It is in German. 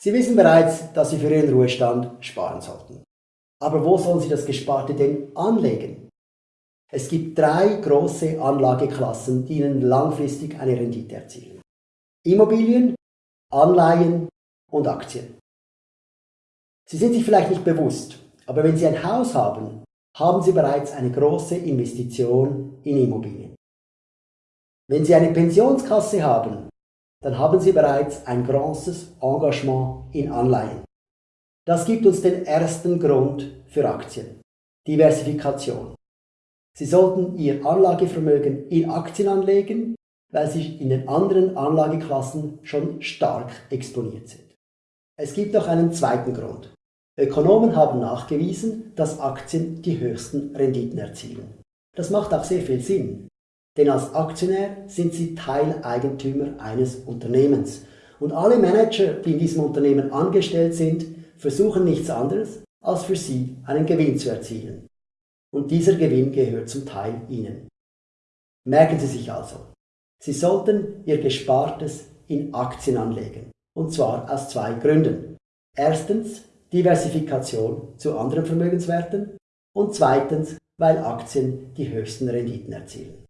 Sie wissen bereits, dass Sie für Ihren Ruhestand sparen sollten. Aber wo sollen Sie das Gesparte denn anlegen? Es gibt drei große Anlageklassen, die Ihnen langfristig eine Rendite erzielen. Immobilien, Anleihen und Aktien. Sie sind sich vielleicht nicht bewusst, aber wenn Sie ein Haus haben, haben Sie bereits eine große Investition in Immobilien. Wenn Sie eine Pensionskasse haben, dann haben Sie bereits ein großes Engagement in Anleihen. Das gibt uns den ersten Grund für Aktien. Diversifikation. Sie sollten Ihr Anlagevermögen in Aktien anlegen, weil Sie in den anderen Anlageklassen schon stark exponiert sind. Es gibt noch einen zweiten Grund. Ökonomen haben nachgewiesen, dass Aktien die höchsten Renditen erzielen. Das macht auch sehr viel Sinn, denn als Aktionär sind Sie Teileigentümer eines Unternehmens und alle Manager, die in diesem Unternehmen angestellt sind, versuchen nichts anderes, als für Sie einen Gewinn zu erzielen. Und dieser Gewinn gehört zum Teil Ihnen. Merken Sie sich also, Sie sollten Ihr Gespartes in Aktien anlegen, und zwar aus zwei Gründen. Erstens, Diversifikation zu anderen Vermögenswerten und zweitens, weil Aktien die höchsten Renditen erzielen.